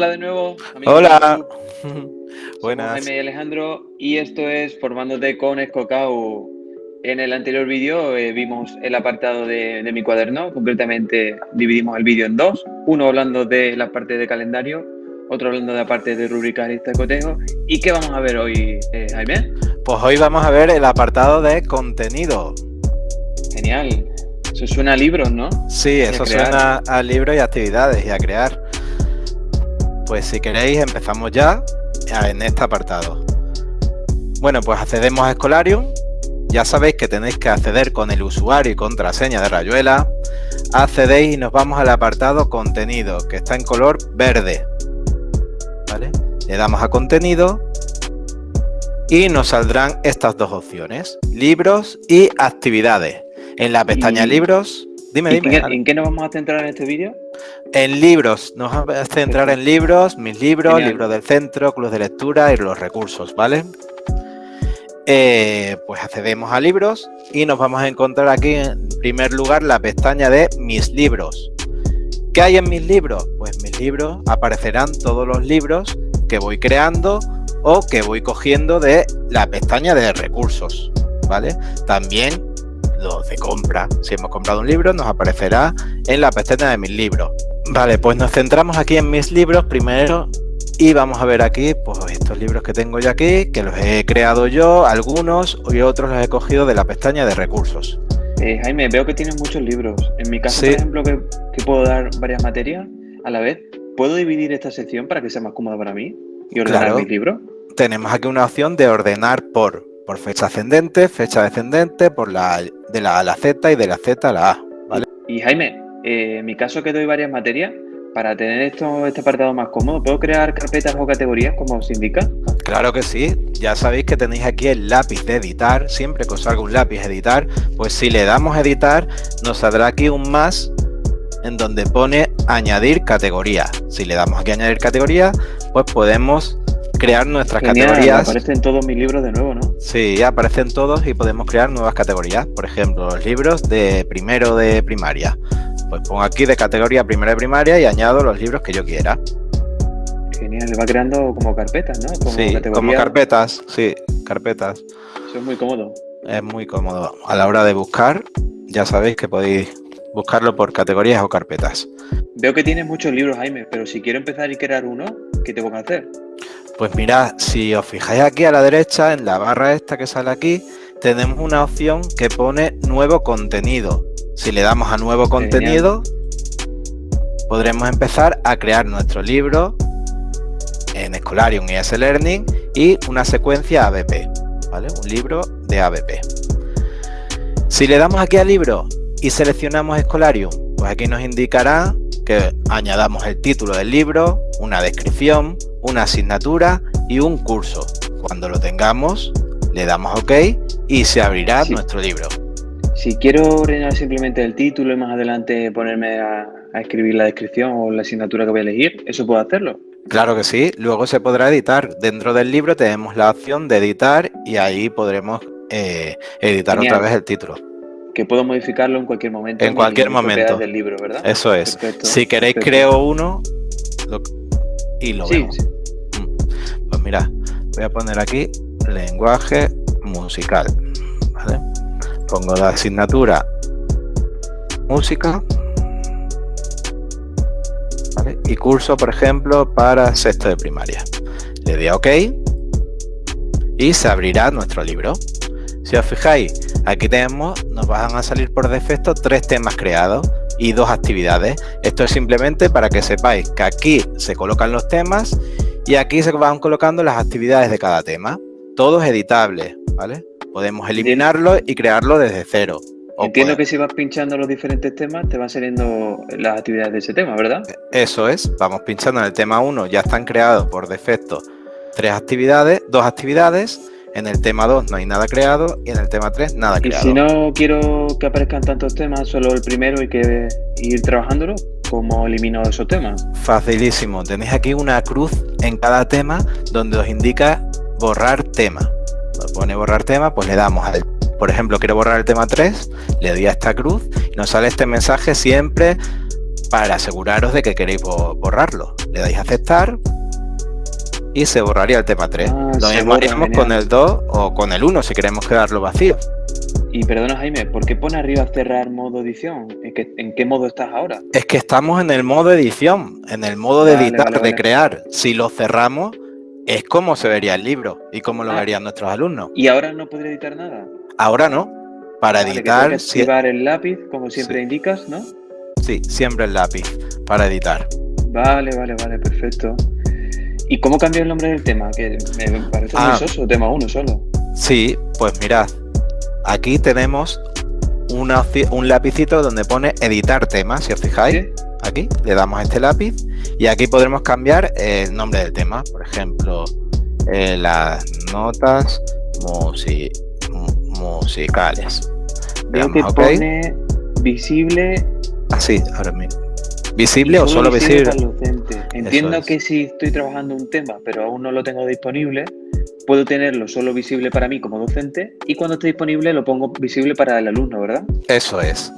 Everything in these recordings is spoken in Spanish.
Hola de nuevo. Hola. Buenas. Jaime y Alejandro y esto es Formándote con Escocao. En el anterior vídeo eh, vimos el apartado de, mi cuaderno, concretamente dividimos el vídeo en dos, uno hablando de la parte de calendario, otro hablando de la parte de rubricas y cotejo. ¿Y qué vamos a ver hoy, eh, Jaime? Pues hoy vamos a ver el apartado de contenido. Genial. Eso suena a libros, ¿no? Sí, eso suena a libros y actividades y a crear. Pues si queréis empezamos ya en este apartado. Bueno, pues accedemos a Escolarium. Ya sabéis que tenéis que acceder con el usuario y contraseña de Rayuela. Accedéis y nos vamos al apartado contenido, que está en color verde. ¿Vale? Le damos a contenido y nos saldrán estas dos opciones, libros y actividades. En la pestaña libros, dime, dime. ¿En qué nos vamos a centrar en este vídeo? En libros, nos vamos a centrar en libros, mis libros, libros del centro, club de lectura y los recursos, ¿vale? Eh, pues accedemos a libros y nos vamos a encontrar aquí en primer lugar la pestaña de mis libros. ¿Qué hay en mis libros? Pues mis libros aparecerán todos los libros que voy creando o que voy cogiendo de la pestaña de recursos, ¿vale? También los de compra. Si hemos comprado un libro nos aparecerá en la pestaña de mis libros. Vale, pues nos centramos aquí en mis libros primero y vamos a ver aquí pues estos libros que tengo ya aquí, que los he creado yo, algunos y otros los he cogido de la pestaña de recursos. Eh, Jaime, veo que tienes muchos libros. En mi caso, por ejemplo, que, puedo dar varias materias a la vez, ¿puedo dividir esta sección para que sea más cómoda para mí y ordenar mis libros? Tenemos aquí una opción de ordenar por, por fecha ascendente, fecha descendente, por la de la A a la Z y de la Z a la A. ¿vale? Y Jaime, eh, en mi caso que doy varias materias, para tener esto, este apartado más cómodo, ¿puedo crear carpetas o categorías como os indica? Claro que sí, ya sabéis que tenéis aquí el lápiz de editar, siempre que os salga un lápiz editar, pues si le damos a editar, nos saldrá aquí un más en donde pone añadir categoría. Si le damos aquí a añadir categoría, pues podemos crear nuestras categorías. Aparecen todos mis libros de nuevo, ¿no? Sí, aparecen todos y podemos crear nuevas categorías. Por ejemplo, los libros de primero de primaria. Pues pongo aquí de categoría primero de primaria y añado los libros que yo quiera. Genial, le va creando como carpetas, ¿no? Como sí, como carpetas, sí, carpetas. Eso es muy cómodo. Es muy cómodo. A la hora de buscar, ya sabéis que podéis buscarlo por categorías o carpetas. Veo que tienes muchos libros, Jaime, pero si quiero empezar y crear uno, ¿qué tengo que hacer? Pues mirad, si os fijáis aquí a la derecha, en la barra esta que sale aquí, tenemos una opción que pone nuevo contenido. Si le damos a nuevo contenido, podremos empezar a crear nuestro libro en Scholarium y S-Learning y una secuencia ABP, ¿vale? Un libro de ABP. Si le damos aquí a libro y seleccionamos Scholarium, pues aquí nos indicará que añadamos el título del libro, una descripción, una asignatura y un curso. Cuando lo tengamos, le damos OK y se abrirá nuestro libro. Si quiero ordenar simplemente el título y más adelante ponerme a, escribir la descripción o la asignatura que voy a elegir, ¿eso puedo hacerlo? Claro que sí, luego se podrá editar. Dentro del libro tenemos la opción de editar y ahí podremos eh, editar otra vez el título. Que puedo modificarlo en cualquier momento. En cualquier momento. del libro, ¿verdad? Eso es. si queréis creo uno y lo vemos. Mm. Pues mira, voy a poner aquí lenguaje musical. Pongo la asignatura música y curso, por ejemplo, para sexto de primaria. Le doy a OK y se abrirá nuestro libro. Si os fijáis, aquí tenemos, nos van a salir por defecto tres temas creados y dos actividades. Esto es simplemente para que sepáis que aquí se colocan los temas y aquí se van colocando las actividades de cada tema. Todo es editable, ¿vale? Podemos eliminarlo y crearlo desde cero. Entiendo que si vas pinchando los diferentes temas, te van saliendo las actividades de ese tema, ¿verdad? Eso es, vamos pinchando en el tema 1, ya están creados por defecto tres actividades, dos actividades, en el tema 2 no hay nada creado y en el tema 3 nada creado. Y si no quiero que aparezcan tantos temas, solo el primero y que ir trabajándolo, ¿cómo elimino esos temas? Facilísimo, tenéis aquí una cruz en cada tema donde os indica borrar tema. Nos pone borrar tema, pues le damos al, por ejemplo, quiero borrar el tema 3, le doy a esta cruz y nos sale este mensaje siempre para aseguraros de que queréis borrarlo. Le dais a aceptar y se borraría el tema 3. Ah, lo mismo haríamos con el 2 o con el 1 si queremos quedarlo vacío. Y perdona Jaime, ¿por qué pone arriba cerrar modo edición? ¿En qué, modo estás ahora? Es que estamos en el modo edición, en el modo de editar, de crear. Si lo cerramos, es como se vería el libro y cómo lo ah. verían nuestros alumnos. ¿Y ahora no podría editar nada? Ahora no. Para editar... Que el lápiz, como siempre indicas, ¿no? Sí, siempre el lápiz, para editar. Vale, vale, vale, perfecto. ¿Y cómo cambió el nombre del tema? Que me parece muy ah. soso, tema 1 solo. Sí, pues mirad, aquí tenemos un lapicito donde pone editar tema, si os fijáis. Aquí le damos a este lápiz y aquí podremos cambiar el nombre del tema. Por ejemplo, eh, las notas musicales. Veo que pone visible. Así, ahora mismo. ¿Visible o solo visible? Entiendo que si estoy trabajando un tema, pero aún no lo tengo disponible, puedo tenerlo solo visible para mí como docente y cuando esté disponible lo pongo visible para el alumno, ¿verdad? Eso es.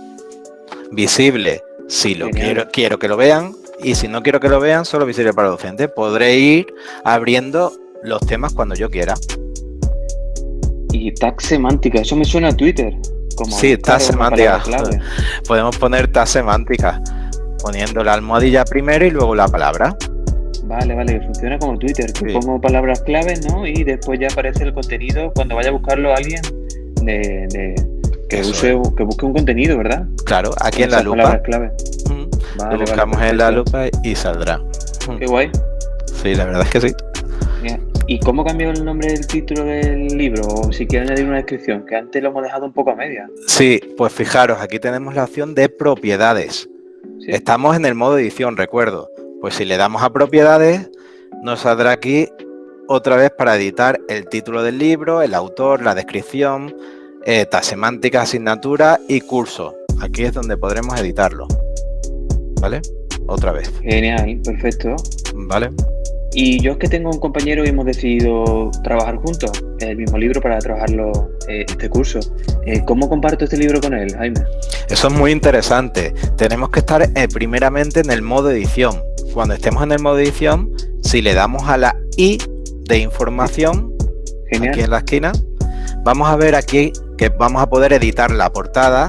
Visible si lo quiero, quiero que lo vean y si no quiero que lo vean, solo visible para el docente. Podré ir abriendo los temas cuando yo quiera. Y tag semántica, eso me suena a Twitter. Como sí, tag semántica. Podemos poner tag semántica poniendo la almohadilla primero y luego la palabra. Vale, vale, funciona como Twitter, que pongo palabras claves, ¿no? Y después ya aparece el contenido cuando vaya a buscarlo alguien de, que, que busque un contenido, ¿verdad? Claro, aquí en la lupa. Clave. lo buscamos en la lupa y saldrá. Qué guay. Sí, la verdad es que sí. ¿Y cómo cambió el nombre del título del libro? O si quieren añadir una descripción, que antes lo hemos dejado un poco a media. Sí, pues fijaros, aquí tenemos la opción de propiedades. Estamos en el modo edición, recuerdo. Pues si le damos a propiedades, nos saldrá aquí otra vez para editar el título del libro, el autor, la descripción, eh, semántica, asignatura y curso. Aquí es donde podremos editarlo. ¿Vale? Otra vez. Genial, perfecto. ¿Vale? Y yo es que tengo un compañero y hemos decidido trabajar juntos el mismo libro para trabajarlo eh, este curso. Eh, ¿Cómo comparto este libro con él, Jaime? Eso es muy interesante. Tenemos que estar eh, primeramente en el modo edición. Cuando estemos en el modo edición, si le damos a la I de información, aquí en la esquina, vamos a ver aquí que vamos a poder editar la portada,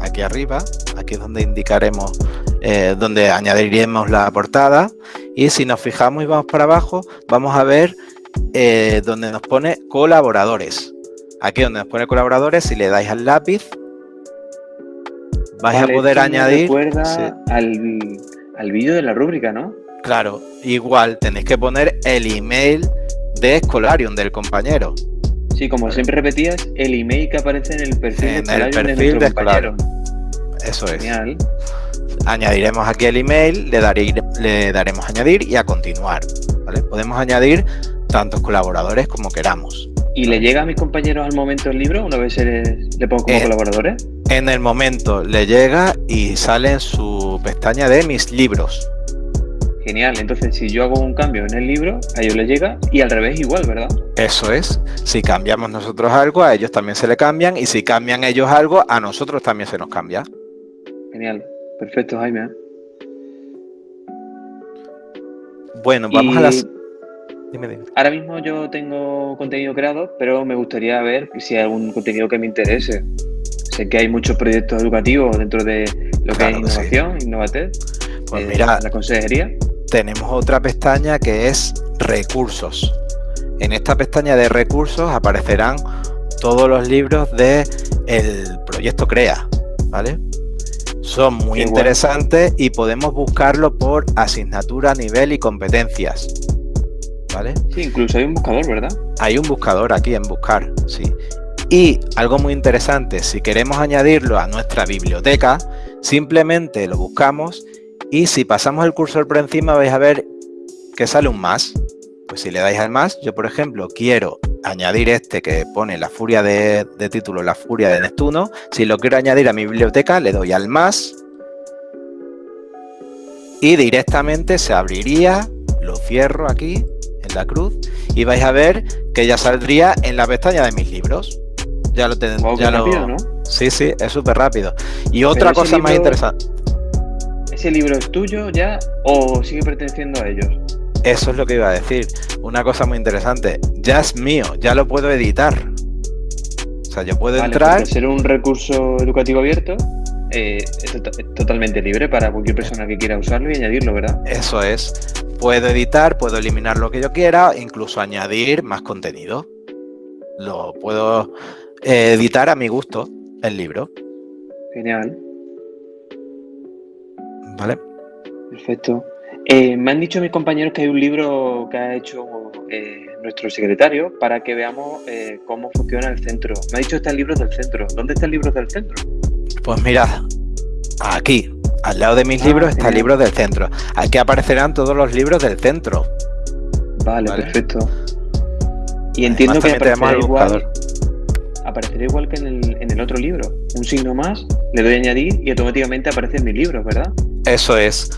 aquí arriba, aquí es donde indicaremos, donde añadiremos la portada, y si nos fijamos y vamos para abajo, vamos a ver eh, donde nos pone colaboradores. Aquí donde nos pone colaboradores, si le dais al lápiz, vais a poder añadir... Recuerda al, al vídeo de la rúbrica, ¿no? Claro, igual tenéis que poner el email de Escolarium del compañero. Sí, como siempre repetías, el email que aparece en el perfil en el perfil de, Escolarium. Eso es. Genial añadiremos aquí el email, le, daré, le daremos añadir y a continuar. Podemos añadir tantos colaboradores como queramos. ¿Y le llega a mis compañeros al momento el libro una vez le pongo como eh, colaboradores? En el momento le llega y sale en su pestaña de mis libros. Genial, entonces si yo hago un cambio en el libro, a ellos les llega y al revés igual, ¿verdad? Eso es, si cambiamos nosotros algo, a ellos también se le cambian y si cambian ellos algo, a nosotros también se nos cambia. Genial. Perfecto, Jaime. Bueno, vamos a las... Dime, Ahora mismo yo tengo contenido creado, pero me gustaría ver si hay algún contenido que me interese. Sé que hay muchos proyectos educativos dentro de lo que es innovación, Innovatec, pues eh, mira, la consejería. Tenemos otra pestaña que es recursos. En esta pestaña de recursos aparecerán todos los libros de el proyecto CREA, ¿vale? Son muy interesantes y podemos buscarlo por asignatura, nivel y competencias. ¿Vale? Sí, incluso hay un buscador, ¿verdad? Hay un buscador aquí en buscar, sí. Y algo muy interesante, si queremos añadirlo a nuestra biblioteca, simplemente lo buscamos y si pasamos el cursor por encima vais a ver que sale un más. Pues si le dais al más, yo por ejemplo quiero añadir este que pone la furia de, título, la furia de Neptuno. Si lo quiero añadir a mi biblioteca, le doy al más. Y directamente se abriría, lo cierro aquí en la cruz y vais a ver que ya saldría en la pestaña de mis libros. Ya lo tenemos. ya rápido, ¿no? Sí, sí, es súper rápido. Y otra cosa más interesante. ese libro es tuyo ya o sigue perteneciendo a ellos? Eso es lo que iba a decir. Una cosa muy interesante. Ya es mío, ya lo puedo editar. O sea, yo puedo entrar. Ser un recurso educativo abierto eh, es, totalmente libre para cualquier persona que quiera usarlo y añadirlo, ¿verdad? Eso es. Puedo editar, puedo eliminar lo que yo quiera, incluso añadir más contenido. Lo puedo eh, editar a mi gusto, el libro. Genial. Vale. Perfecto. Eh, me han dicho mis compañeros que hay un libro que ha hecho eh, nuestro secretario para que veamos eh, cómo funciona el centro. Me ha dicho está el libro del centro. ¿Dónde está el libro del centro? Pues mira, aquí, al lado de mis ah, libros está el libro del centro. Aquí aparecerán todos los libros del centro. Vale, perfecto. Y entiendo que aparecerá igual, aparecerá igual que en el, en el otro libro. Un signo más, le doy a añadir y automáticamente aparece en mis libros, ¿verdad? Eso es,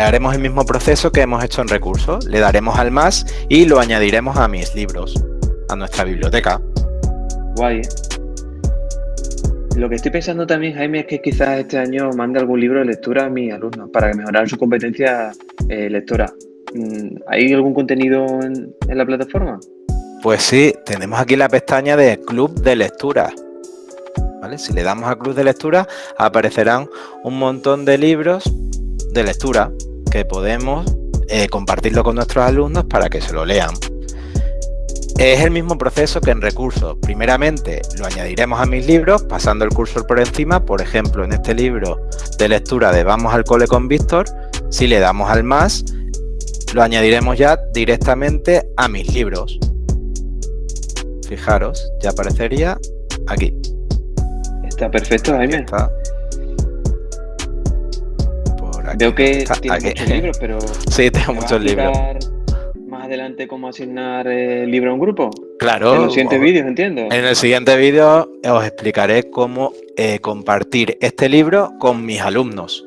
haremos el mismo proceso que hemos hecho en recursos, le daremos al más y lo añadiremos a mis libros, a nuestra biblioteca. Guay. Lo que estoy pensando también, Jaime, es que quizás este año mande algún libro de lectura a mis alumnos para mejorar su competencia eh, lectora. Mm, ¿Hay algún contenido en, en la plataforma? Pues sí, tenemos aquí la pestaña de Club de Lectura. Si le damos a Club de Lectura, aparecerán un montón de libros de lectura que podemos eh, compartirlo con nuestros alumnos para que se lo lean. Es el mismo proceso que en recursos. Primeramente lo añadiremos a mis libros pasando el cursor por encima. Por ejemplo, en este libro de lectura de Vamos al cole con Víctor, si le damos al más, lo añadiremos ya directamente a mis libros. Fijaros, ya aparecería aquí. Está perfecto, Jaime. Está. Veo que tienes muchos libros, pero... Sí, tengo muchos libros. más adelante cómo asignar el libro a un grupo? Claro. En los siguientes vídeos, entiendo. En el siguiente vídeo os explicaré cómo eh, compartir este libro con mis alumnos.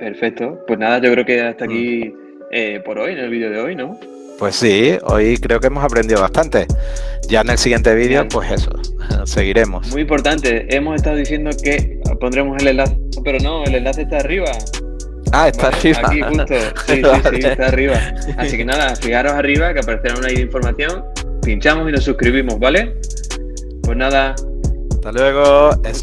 Perfecto. Pues nada, yo creo que hasta aquí mm. eh, por hoy, en el vídeo de hoy, ¿no? Pues sí, hoy creo que hemos aprendido bastante. Ya en el siguiente vídeo, pues eso, seguiremos. Muy importante, hemos estado diciendo que pondremos el enlace, pero no, el enlace está arriba. Ah, está arriba. Aquí justo, sí, sí, sí, está arriba. Así que nada, fijaros arriba que aparecerá una información, pinchamos y nos suscribimos, ¿vale? Pues nada. Hasta luego, es